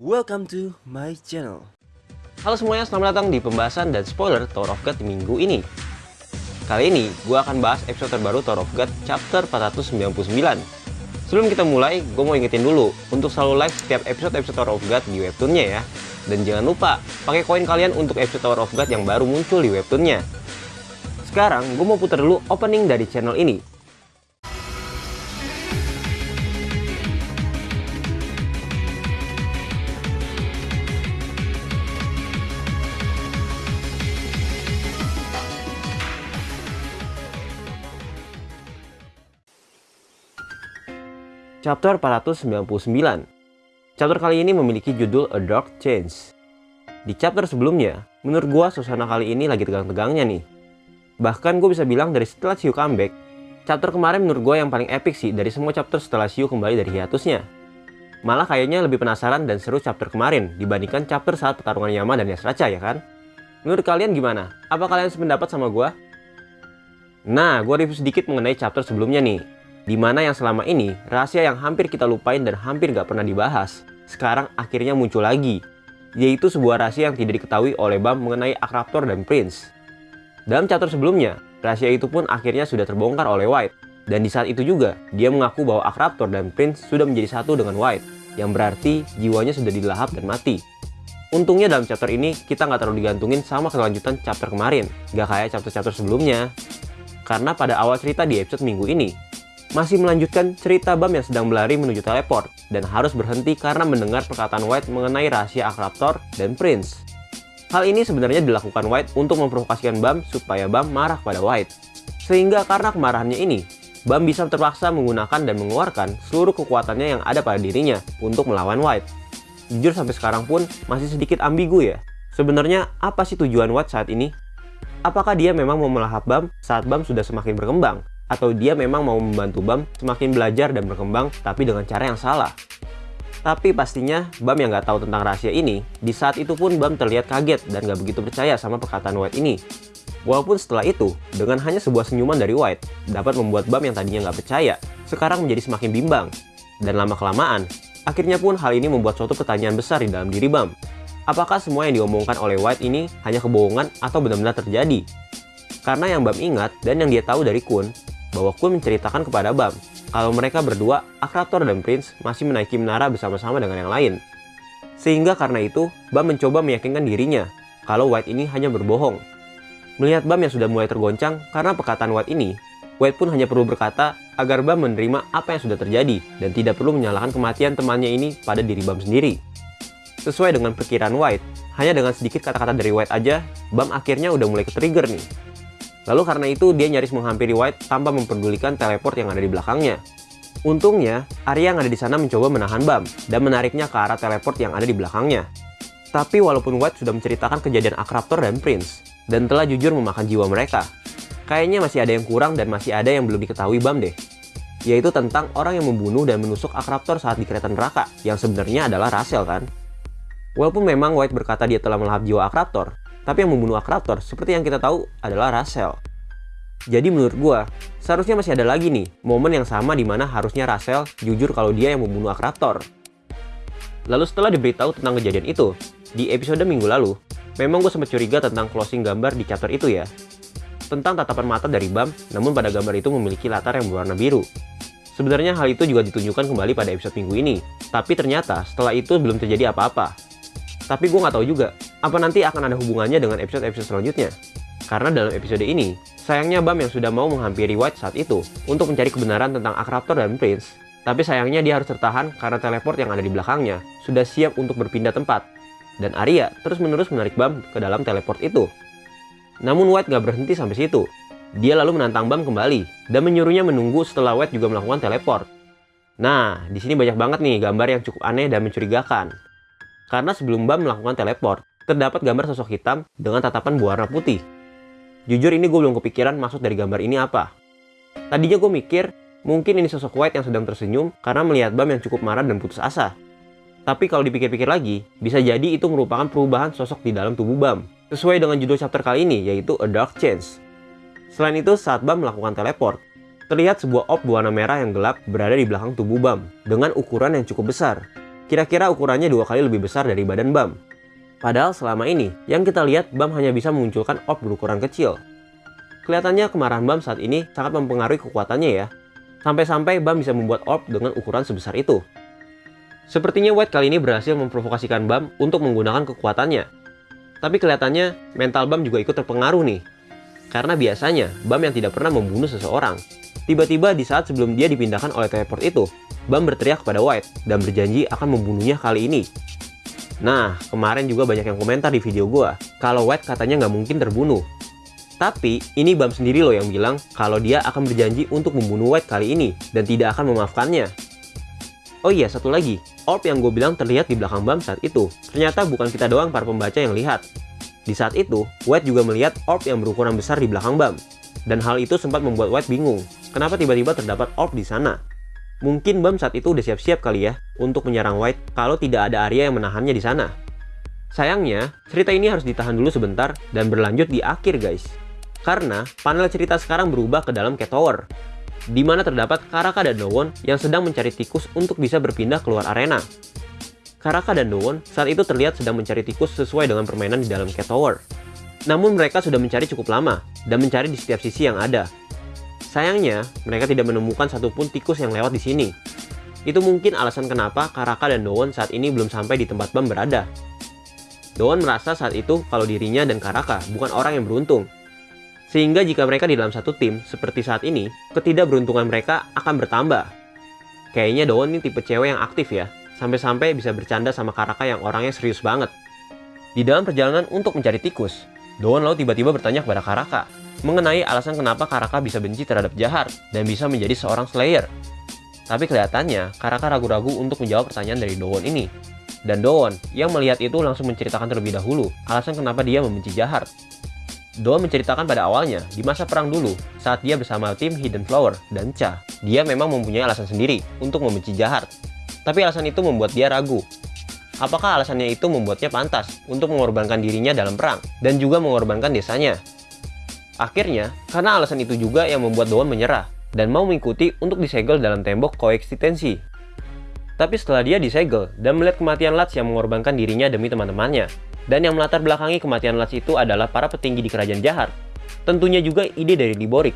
Welcome to my channel. Halo semuanya, selamat datang di pembahasan dan spoiler Tower of God minggu ini. Kali ini, gue akan bahas episode terbaru Tower of God chapter 499. Sebelum kita mulai, gue mau ingetin dulu untuk selalu like setiap episode-episode Tower of God di webtoonnya ya. Dan jangan lupa, pakai koin kalian untuk episode Tower of God yang baru muncul di webtoonnya. Sekarang, gue mau putar dulu opening dari channel ini. Chapter 499 Chapter kali ini memiliki judul A Dark Change Di chapter sebelumnya, menurut gua suasana kali ini lagi tegang-tegangnya nih Bahkan gue bisa bilang dari setelah Shiu comeback Chapter kemarin menurut gue yang paling epic sih dari semua chapter setelah Shiu kembali dari hiatusnya Malah kayaknya lebih penasaran dan seru chapter kemarin dibandingkan chapter saat pertarungan Yama dan Yasracha ya kan? Menurut kalian gimana? Apa kalian sependapat sama gua? Nah, gue review sedikit mengenai chapter sebelumnya nih di mana yang selama ini rahasia yang hampir kita lupain dan hampir gak pernah dibahas, sekarang akhirnya muncul lagi, yaitu sebuah rahasia yang tidak diketahui oleh Bam mengenai Akraptor dan Prince. Dalam chapter sebelumnya, rahasia itu pun akhirnya sudah terbongkar oleh White, dan di saat itu juga dia mengaku bahwa Akraptor dan Prince sudah menjadi satu dengan White, yang berarti jiwanya sudah dilahap dan mati. Untungnya dalam chapter ini kita nggak terlalu digantungin sama kelanjutan chapter kemarin, gak kayak chapter-chapter sebelumnya. Karena pada awal cerita di episode minggu ini, masih melanjutkan cerita Bam yang sedang berlari menuju teleport dan harus berhenti karena mendengar perkataan White mengenai rahasia Akraptor dan Prince. Hal ini sebenarnya dilakukan White untuk memprovokasikan Bam supaya Bam marah pada White. Sehingga karena kemarahannya ini, Bam bisa terpaksa menggunakan dan mengeluarkan seluruh kekuatannya yang ada pada dirinya untuk melawan White. Jujur sampai sekarang pun masih sedikit ambigu ya. Sebenarnya apa sih tujuan White saat ini? Apakah dia memang mau melahap Bam saat Bam sudah semakin berkembang? Atau dia memang mau membantu Bam semakin belajar dan berkembang tapi dengan cara yang salah. Tapi pastinya Bam yang nggak tahu tentang rahasia ini, di saat itu pun Bam terlihat kaget dan nggak begitu percaya sama perkataan White ini. Walaupun setelah itu, dengan hanya sebuah senyuman dari White, dapat membuat Bam yang tadinya nggak percaya, sekarang menjadi semakin bimbang. Dan lama-kelamaan, akhirnya pun hal ini membuat suatu pertanyaan besar di dalam diri Bam. Apakah semua yang diomongkan oleh White ini hanya kebohongan atau benar-benar terjadi? Karena yang Bam ingat dan yang dia tahu dari Kun, bahwa Kun menceritakan kepada Bam kalau mereka berdua, Akrator dan Prince, masih menaiki menara bersama-sama dengan yang lain. Sehingga karena itu, Bam mencoba meyakinkan dirinya kalau White ini hanya berbohong. Melihat Bam yang sudah mulai tergoncang karena perkataan White ini, White pun hanya perlu berkata agar Bam menerima apa yang sudah terjadi dan tidak perlu menyalahkan kematian temannya ini pada diri Bam sendiri. Sesuai dengan perkiraan White, hanya dengan sedikit kata-kata dari White aja, Bam akhirnya udah mulai ke-trigger nih Lalu karena itu dia nyaris menghampiri White tanpa memperdulikan teleport yang ada di belakangnya. Untungnya, Arya yang ada di sana mencoba menahan Bam dan menariknya ke arah teleport yang ada di belakangnya. Tapi walaupun White sudah menceritakan kejadian Akraptor dan Prince, dan telah jujur memakan jiwa mereka, kayaknya masih ada yang kurang dan masih ada yang belum diketahui Bam deh. Yaitu tentang orang yang membunuh dan menusuk Akraptor saat di kereta neraka, yang sebenarnya adalah Rasel kan? Walaupun memang White berkata dia telah melahap jiwa Akraptor, tapi yang membunuh Akraptor seperti yang kita tahu adalah Rasel. Jadi menurut gua, seharusnya masih ada lagi nih momen yang sama di mana harusnya Rasel jujur kalau dia yang membunuh Akraptor. Lalu setelah diberitahu tentang kejadian itu, di episode minggu lalu, memang gue sempat curiga tentang closing gambar di chapter itu ya. Tentang tatapan mata dari Bam, namun pada gambar itu memiliki latar yang berwarna biru. Sebenarnya hal itu juga ditunjukkan kembali pada episode minggu ini, tapi ternyata setelah itu belum terjadi apa-apa. Tapi gue nggak tahu juga, apa nanti akan ada hubungannya dengan episode-episode selanjutnya. Karena dalam episode ini, sayangnya Bam yang sudah mau menghampiri White saat itu untuk mencari kebenaran tentang Akraptor dan Prince. Tapi sayangnya dia harus tertahan karena teleport yang ada di belakangnya sudah siap untuk berpindah tempat. Dan Arya terus-menerus menarik Bam ke dalam teleport itu. Namun White gak berhenti sampai situ. Dia lalu menantang Bam kembali dan menyuruhnya menunggu setelah White juga melakukan teleport. Nah, di sini banyak banget nih gambar yang cukup aneh dan mencurigakan. Karena sebelum Bam melakukan teleport, terdapat gambar sosok hitam dengan tatapan berwarna putih. Jujur ini gue belum kepikiran maksud dari gambar ini apa. Tadinya gue mikir, mungkin ini sosok White yang sedang tersenyum karena melihat Bam yang cukup marah dan putus asa. Tapi kalau dipikir-pikir lagi, bisa jadi itu merupakan perubahan sosok di dalam tubuh Bam. Sesuai dengan judul chapter kali ini, yaitu A Dark Change. Selain itu, saat Bam melakukan teleport, terlihat sebuah orb berwarna merah yang gelap berada di belakang tubuh Bam, dengan ukuran yang cukup besar. kira-kira ukurannya dua kali lebih besar dari badan Bam. Padahal selama ini, yang kita lihat Bam hanya bisa memunculkan orb berukuran kecil. Kelihatannya kemarahan Bam saat ini sangat mempengaruhi kekuatannya ya. Sampai-sampai Bam bisa membuat orb dengan ukuran sebesar itu. Sepertinya White kali ini berhasil memprovokasikan Bam untuk menggunakan kekuatannya. Tapi kelihatannya mental Bam juga ikut terpengaruh nih. Karena biasanya Bam yang tidak pernah membunuh seseorang. Tiba-tiba di saat sebelum dia dipindahkan oleh teleport itu, Bam berteriak kepada White dan berjanji akan membunuhnya kali ini. Nah, kemarin juga banyak yang komentar di video gua kalau White katanya nggak mungkin terbunuh. Tapi, ini Bam sendiri loh yang bilang kalau dia akan berjanji untuk membunuh White kali ini dan tidak akan memaafkannya. Oh iya, satu lagi. Orb yang gue bilang terlihat di belakang Bam saat itu. Ternyata bukan kita doang para pembaca yang lihat. Di saat itu, White juga melihat orb yang berukuran besar di belakang Bam. Dan hal itu sempat membuat White bingung. Kenapa tiba-tiba terdapat orb di sana? Mungkin Bam saat itu udah siap-siap kali ya untuk menyerang White kalau tidak ada Arya yang menahannya di sana. Sayangnya, cerita ini harus ditahan dulu sebentar dan berlanjut di akhir guys. Karena panel cerita sekarang berubah ke dalam Cat Tower, di mana terdapat Karaka dan Dowon yang sedang mencari tikus untuk bisa berpindah keluar arena. Karaka dan Dowon saat itu terlihat sedang mencari tikus sesuai dengan permainan di dalam Cat Tower. Namun mereka sudah mencari cukup lama dan mencari di setiap sisi yang ada, Sayangnya, mereka tidak menemukan satupun tikus yang lewat di sini. Itu mungkin alasan kenapa Karaka dan Dowon saat ini belum sampai di tempat Bam berada. Dowon merasa saat itu kalau dirinya dan Karaka bukan orang yang beruntung. Sehingga jika mereka di dalam satu tim seperti saat ini, ketidakberuntungan mereka akan bertambah. Kayaknya Dowon ini tipe cewek yang aktif ya, sampai-sampai bisa bercanda sama Karaka yang orangnya serius banget. Di dalam perjalanan untuk mencari tikus, Dowon lalu tiba-tiba bertanya kepada Karaka, mengenai alasan kenapa Karaka bisa benci terhadap Jahar dan bisa menjadi seorang Slayer. Tapi kelihatannya Karaka ragu-ragu untuk menjawab pertanyaan dari Dowon ini. Dan Dowon yang melihat itu langsung menceritakan terlebih dahulu alasan kenapa dia membenci Jahar. Dowon menceritakan pada awalnya di masa perang dulu saat dia bersama tim Hidden Flower dan Cha. Dia memang mempunyai alasan sendiri untuk membenci Jahar. Tapi alasan itu membuat dia ragu apakah alasannya itu membuatnya pantas untuk mengorbankan dirinya dalam perang dan juga mengorbankan desanya. Akhirnya, karena alasan itu juga yang membuat Doan menyerah dan mau mengikuti untuk disegel dalam tembok koeksistensi. Tapi setelah dia disegel dan melihat kematian Lats yang mengorbankan dirinya demi teman-temannya, dan yang melatar belakangi kematian Lats itu adalah para petinggi di kerajaan jahat, tentunya juga ide dari Liborik.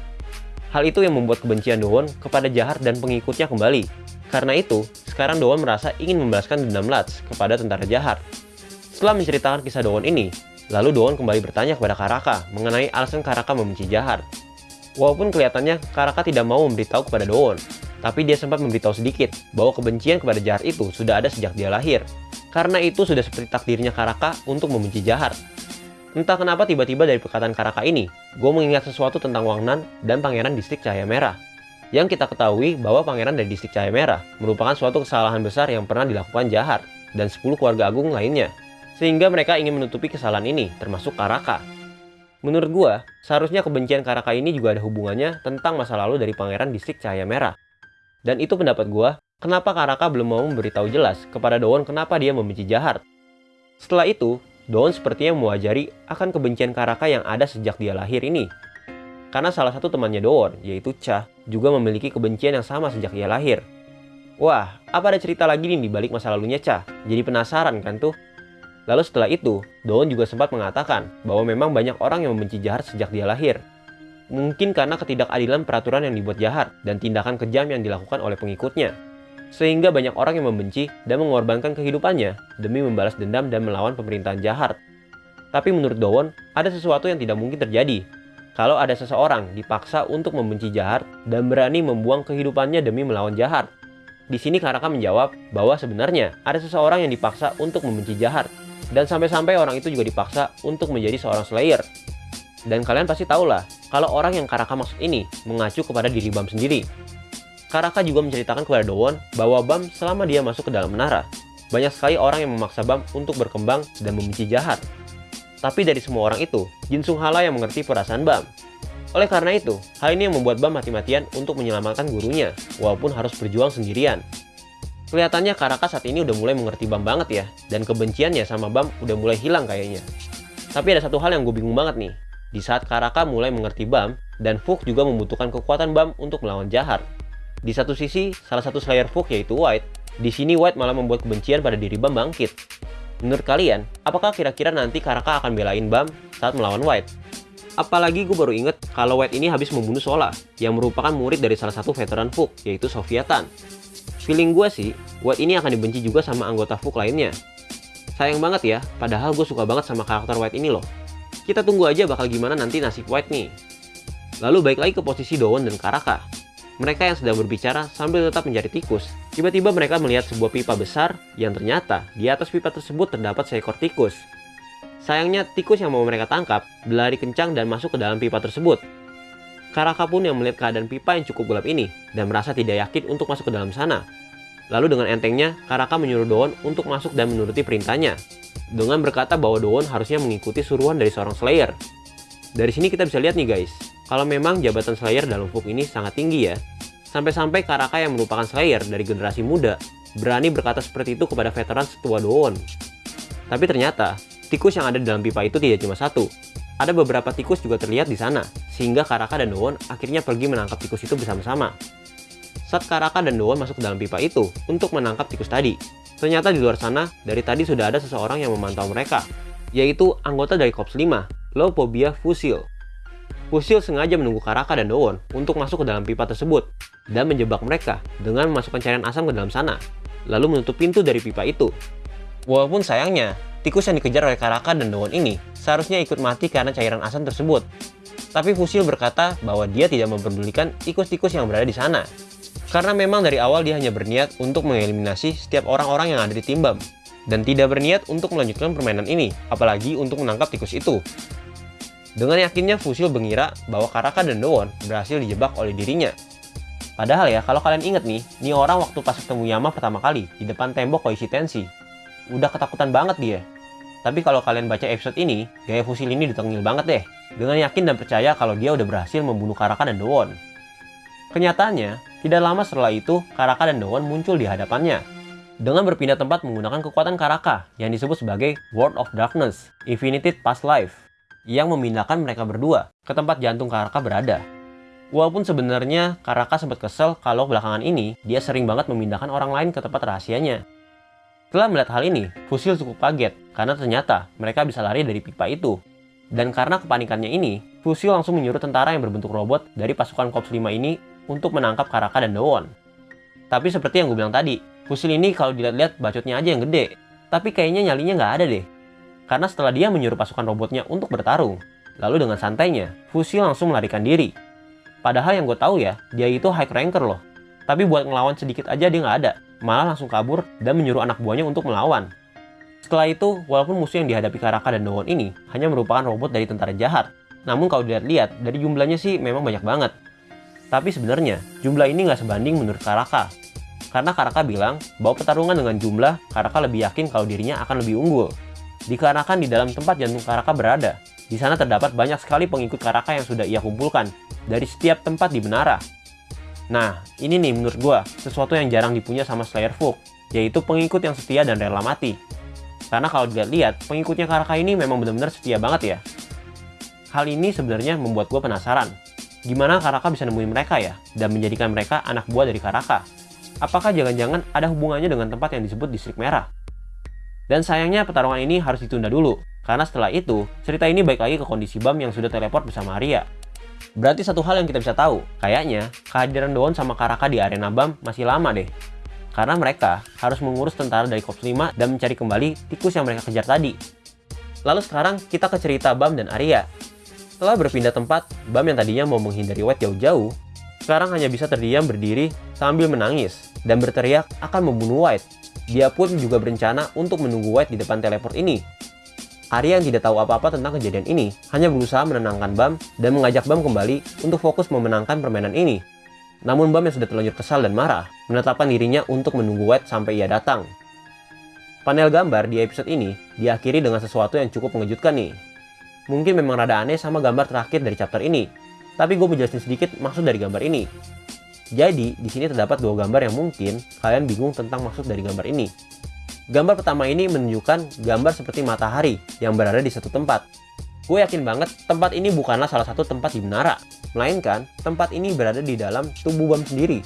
Hal itu yang membuat kebencian Doan kepada jahat dan pengikutnya kembali. Karena itu, sekarang Doan merasa ingin membalaskan dendam Lats kepada tentara jahat. Setelah menceritakan kisah Doan ini, Lalu Doon kembali bertanya kepada Karaka mengenai alasan Karaka membenci Jahar. Walaupun kelihatannya Karaka tidak mau memberitahu kepada Doon, tapi dia sempat memberitahu sedikit bahwa kebencian kepada Jahar itu sudah ada sejak dia lahir. Karena itu sudah seperti takdirnya Karaka untuk membenci Jahar. Entah kenapa tiba-tiba dari perkataan Karaka ini, gue mengingat sesuatu tentang Wang Nan dan Pangeran Distrik Cahaya Merah. Yang kita ketahui bahwa Pangeran dari Distrik Cahaya Merah merupakan suatu kesalahan besar yang pernah dilakukan Jahar dan 10 keluarga agung lainnya sehingga mereka ingin menutupi kesalahan ini, termasuk Karaka. Menurut gua, seharusnya kebencian Karaka ini juga ada hubungannya tentang masa lalu dari Pangeran Distrik Cahaya Merah. Dan itu pendapat gua, kenapa Karaka belum mau memberitahu jelas kepada Doon kenapa dia membenci Jahar. Setelah itu, Doon sepertinya mewajari akan kebencian Karaka yang ada sejak dia lahir ini. Karena salah satu temannya Doon, yaitu Cha, juga memiliki kebencian yang sama sejak ia lahir. Wah, apa ada cerita lagi nih di balik masa lalunya Cha? Jadi penasaran kan tuh? Lalu setelah itu, Doon juga sempat mengatakan bahwa memang banyak orang yang membenci Jahat sejak dia lahir. Mungkin karena ketidakadilan peraturan yang dibuat Jahat dan tindakan kejam yang dilakukan oleh pengikutnya. Sehingga banyak orang yang membenci dan mengorbankan kehidupannya demi membalas dendam dan melawan pemerintahan Jahat. Tapi menurut Doon, ada sesuatu yang tidak mungkin terjadi. Kalau ada seseorang dipaksa untuk membenci Jahat dan berani membuang kehidupannya demi melawan Jahat. Di sini Karaka menjawab bahwa sebenarnya ada seseorang yang dipaksa untuk membenci Jahat dan sampai-sampai orang itu juga dipaksa untuk menjadi seorang Slayer. Dan kalian pasti tahu lah, kalau orang yang Karaka maksud ini mengacu kepada diri Bam sendiri. Karaka juga menceritakan kepada Dowon bahwa Bam selama dia masuk ke dalam menara, banyak sekali orang yang memaksa Bam untuk berkembang dan membenci jahat. Tapi dari semua orang itu, Jinsung Hala yang mengerti perasaan Bam. Oleh karena itu, hal ini yang membuat Bam mati-matian untuk menyelamatkan gurunya, walaupun harus berjuang sendirian. Kelihatannya Karaka saat ini udah mulai mengerti Bam banget ya, dan kebenciannya sama Bam udah mulai hilang kayaknya. Tapi ada satu hal yang gue bingung banget nih. Di saat Karaka mulai mengerti Bam, dan Fuk juga membutuhkan kekuatan Bam untuk melawan Jahar. Di satu sisi, salah satu Slayer Fuk yaitu White, Di sini White malah membuat kebencian pada diri Bam bangkit. Menurut kalian, apakah kira-kira nanti Karaka akan belain Bam saat melawan White? Apalagi gue baru inget kalau White ini habis membunuh Sola, yang merupakan murid dari salah satu veteran Fuk, yaitu Sofiatan. Feeling gue sih, White ini akan dibenci juga sama anggota Fuk lainnya. Sayang banget ya, padahal gue suka banget sama karakter White ini loh. Kita tunggu aja bakal gimana nanti nasib White nih. Lalu baik lagi ke posisi Dowon dan Karaka. Mereka yang sedang berbicara sambil tetap mencari tikus. Tiba-tiba mereka melihat sebuah pipa besar yang ternyata di atas pipa tersebut terdapat seekor tikus. Sayangnya tikus yang mau mereka tangkap berlari kencang dan masuk ke dalam pipa tersebut. Karaka pun yang melihat keadaan pipa yang cukup gelap ini dan merasa tidak yakin untuk masuk ke dalam sana. Lalu dengan entengnya, Karaka menyuruh Dowon untuk masuk dan menuruti perintahnya. Dengan berkata bahwa Dowon harusnya mengikuti suruhan dari seorang Slayer. Dari sini kita bisa lihat nih guys, kalau memang jabatan Slayer dalam Fuk ini sangat tinggi ya. Sampai-sampai Karaka yang merupakan Slayer dari generasi muda berani berkata seperti itu kepada veteran setua Doon. Tapi ternyata, tikus yang ada di dalam pipa itu tidak cuma satu. Ada beberapa tikus juga terlihat di sana, sehingga Karaka dan Doon akhirnya pergi menangkap tikus itu bersama-sama. Saat Karaka dan Doon masuk ke dalam pipa itu untuk menangkap tikus tadi, ternyata di luar sana dari tadi sudah ada seseorang yang memantau mereka, yaitu anggota dari Korps 5, Lopobia Fusil. Fusil sengaja menunggu Karaka dan Dowon untuk masuk ke dalam pipa tersebut dan menjebak mereka dengan memasukkan cairan asam ke dalam sana, lalu menutup pintu dari pipa itu. Walaupun sayangnya, tikus yang dikejar oleh Karaka dan Dowon ini seharusnya ikut mati karena cairan asam tersebut. Tapi Fusil berkata bahwa dia tidak memperdulikan tikus-tikus yang berada di sana. Karena memang dari awal dia hanya berniat untuk mengeliminasi setiap orang-orang yang ada di tim BAM. Dan tidak berniat untuk melanjutkan permainan ini, apalagi untuk menangkap tikus itu. Dengan yakinnya Fusil mengira bahwa Karaka dan Dowon berhasil dijebak oleh dirinya. Padahal ya, kalau kalian inget nih, ini orang waktu pas ketemu Yama pertama kali di depan tembok Koishi Tensi. Udah ketakutan banget dia. Tapi kalau kalian baca episode ini, gaya Fusil ini ditengil banget deh. Dengan yakin dan percaya kalau dia udah berhasil membunuh Karaka dan Dowon. Kenyataannya, tidak lama setelah itu, Karaka dan Dowon muncul di hadapannya. Dengan berpindah tempat menggunakan kekuatan Karaka yang disebut sebagai World of Darkness, Infinited Past Life yang memindahkan mereka berdua ke tempat jantung Karaka berada. Walaupun sebenarnya Karaka sempat kesel kalau belakangan ini dia sering banget memindahkan orang lain ke tempat rahasianya. Setelah melihat hal ini, Fusil cukup kaget karena ternyata mereka bisa lari dari pipa itu. Dan karena kepanikannya ini, Fusil langsung menyuruh tentara yang berbentuk robot dari pasukan Korps 5 ini untuk menangkap Karaka dan Dowon. Tapi seperti yang gue bilang tadi, Fusil ini kalau dilihat-lihat bacotnya aja yang gede. Tapi kayaknya nyalinya nggak ada deh karena setelah dia menyuruh pasukan robotnya untuk bertarung. Lalu dengan santainya, Fusil langsung melarikan diri. Padahal yang gue tahu ya, dia itu high ranker loh. Tapi buat ngelawan sedikit aja dia nggak ada, malah langsung kabur dan menyuruh anak buahnya untuk melawan. Setelah itu, walaupun musuh yang dihadapi Karaka dan Dowon ini hanya merupakan robot dari tentara jahat, namun kalau dilihat-lihat dari jumlahnya sih memang banyak banget. Tapi sebenarnya, jumlah ini nggak sebanding menurut Karaka. Karena Karaka bilang bahwa pertarungan dengan jumlah, Karaka lebih yakin kalau dirinya akan lebih unggul dikarenakan di dalam tempat jantung Karaka berada. Di sana terdapat banyak sekali pengikut Karaka yang sudah ia kumpulkan dari setiap tempat di Benara. Nah, ini nih menurut gua sesuatu yang jarang dipunya sama Slayer Folk, yaitu pengikut yang setia dan rela mati. Karena kalau dilihat-lihat, pengikutnya Karaka ini memang benar-benar setia banget ya. Hal ini sebenarnya membuat gua penasaran. Gimana Karaka bisa nemuin mereka ya, dan menjadikan mereka anak buah dari Karaka? Apakah jangan-jangan ada hubungannya dengan tempat yang disebut Distrik Merah? Dan sayangnya pertarungan ini harus ditunda dulu, karena setelah itu, cerita ini baik lagi ke kondisi Bam yang sudah teleport bersama Arya. Berarti satu hal yang kita bisa tahu, kayaknya kehadiran Doon sama Karaka di arena Bam masih lama deh. Karena mereka harus mengurus tentara dari Korps 5 dan mencari kembali tikus yang mereka kejar tadi. Lalu sekarang kita ke cerita Bam dan Arya. Setelah berpindah tempat, Bam yang tadinya mau menghindari White jauh-jauh, sekarang hanya bisa terdiam berdiri sambil menangis dan berteriak akan membunuh White dia pun juga berencana untuk menunggu White di depan teleport ini. Arya yang tidak tahu apa-apa tentang kejadian ini hanya berusaha menenangkan Bam dan mengajak Bam kembali untuk fokus memenangkan permainan ini. Namun Bam yang sudah terlanjur kesal dan marah menetapkan dirinya untuk menunggu White sampai ia datang. Panel gambar di episode ini diakhiri dengan sesuatu yang cukup mengejutkan nih. Mungkin memang rada aneh sama gambar terakhir dari chapter ini, tapi gue menjelaskan sedikit maksud dari gambar ini. Jadi, di sini terdapat dua gambar yang mungkin kalian bingung tentang maksud dari gambar ini. Gambar pertama ini menunjukkan gambar seperti matahari yang berada di satu tempat. Gue yakin banget tempat ini bukanlah salah satu tempat di menara, melainkan tempat ini berada di dalam tubuh BAM sendiri.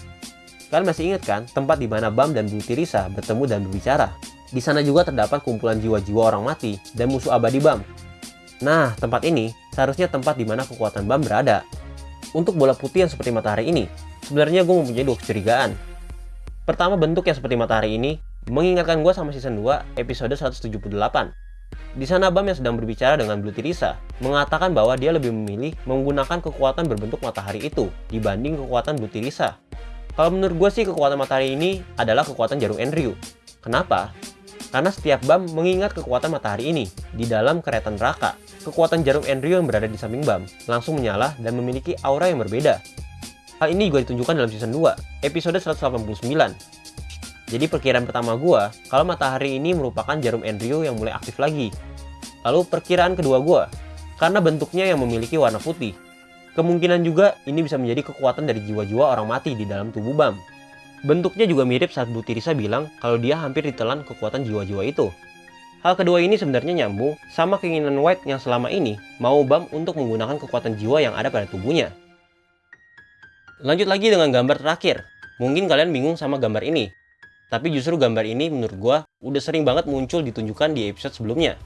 Kalian masih ingat kan tempat di mana Bam dan Blue Tirisa bertemu dan berbicara? Di sana juga terdapat kumpulan jiwa-jiwa orang mati dan musuh abadi Bam. Nah, tempat ini seharusnya tempat di mana kekuatan Bam berada. Untuk bola putih yang seperti matahari ini, sebenarnya gue mempunyai dua kecurigaan. Pertama, bentuk yang seperti matahari ini mengingatkan gue sama season 2 episode 178. Di sana Bam yang sedang berbicara dengan Blue Tirisa mengatakan bahwa dia lebih memilih menggunakan kekuatan berbentuk matahari itu dibanding kekuatan Blue Tirisa. Kalau menurut gue sih kekuatan matahari ini adalah kekuatan jarum Enryu. Kenapa? Karena setiap Bam mengingat kekuatan matahari ini di dalam kereta neraka. Kekuatan jarum Enryu yang berada di samping Bam langsung menyala dan memiliki aura yang berbeda. Hal ini juga ditunjukkan dalam season 2, episode 189. Jadi perkiraan pertama gua, kalau matahari ini merupakan jarum Enryu yang mulai aktif lagi. Lalu perkiraan kedua gua, karena bentuknya yang memiliki warna putih. Kemungkinan juga ini bisa menjadi kekuatan dari jiwa-jiwa orang mati di dalam tubuh Bam. Bentuknya juga mirip saat Bu Tirisa bilang kalau dia hampir ditelan kekuatan jiwa-jiwa itu. Hal kedua ini sebenarnya nyambung sama keinginan White yang selama ini mau Bam untuk menggunakan kekuatan jiwa yang ada pada tubuhnya. Lanjut lagi dengan gambar terakhir. Mungkin kalian bingung sama gambar ini. Tapi justru gambar ini menurut gua udah sering banget muncul ditunjukkan di episode sebelumnya.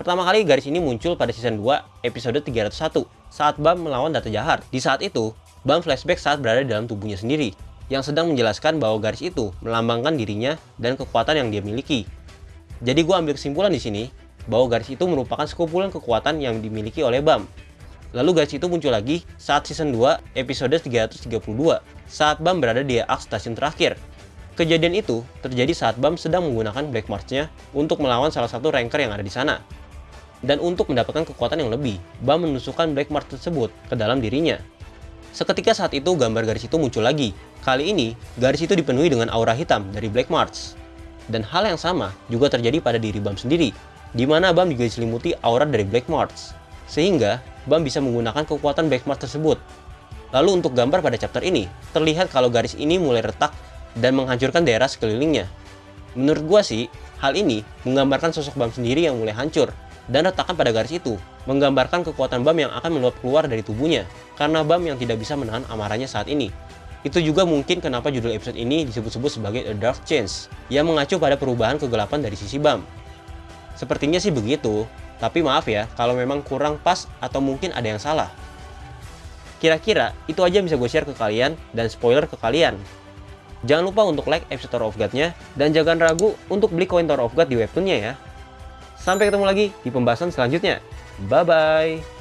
Pertama kali garis ini muncul pada season 2 episode 301 saat Bam melawan Data Jahar. Di saat itu, Bam flashback saat berada dalam tubuhnya sendiri yang sedang menjelaskan bahwa garis itu melambangkan dirinya dan kekuatan yang dia miliki. Jadi gue ambil kesimpulan di sini bahwa garis itu merupakan sekumpulan kekuatan yang dimiliki oleh Bam. Lalu garis itu muncul lagi saat season 2 episode 332 saat Bam berada di Ark stasiun terakhir. Kejadian itu terjadi saat Bam sedang menggunakan Black March-nya untuk melawan salah satu ranker yang ada di sana. Dan untuk mendapatkan kekuatan yang lebih, Bam menusukkan Black March tersebut ke dalam dirinya. Seketika saat itu gambar garis itu muncul lagi. Kali ini, garis itu dipenuhi dengan aura hitam dari Black March. Dan hal yang sama juga terjadi pada diri Bam sendiri, di mana Bam juga diselimuti aura dari Black March. Sehingga, Bam bisa menggunakan kekuatan Black March tersebut. Lalu untuk gambar pada chapter ini, terlihat kalau garis ini mulai retak dan menghancurkan daerah sekelilingnya. Menurut gua sih, hal ini menggambarkan sosok Bam sendiri yang mulai hancur, dan retakan pada garis itu menggambarkan kekuatan Bam yang akan meluap keluar dari tubuhnya karena Bam yang tidak bisa menahan amarahnya saat ini. Itu juga mungkin kenapa judul episode ini disebut-sebut sebagai A Dark Change yang mengacu pada perubahan kegelapan dari sisi Bam. Sepertinya sih begitu, tapi maaf ya kalau memang kurang pas atau mungkin ada yang salah. Kira-kira itu aja yang bisa gue share ke kalian dan spoiler ke kalian. Jangan lupa untuk like episode Tower of God-nya dan jangan ragu untuk beli koin Tower of God di webtoonnya ya. Sampai ketemu lagi di pembahasan selanjutnya. Bye-bye.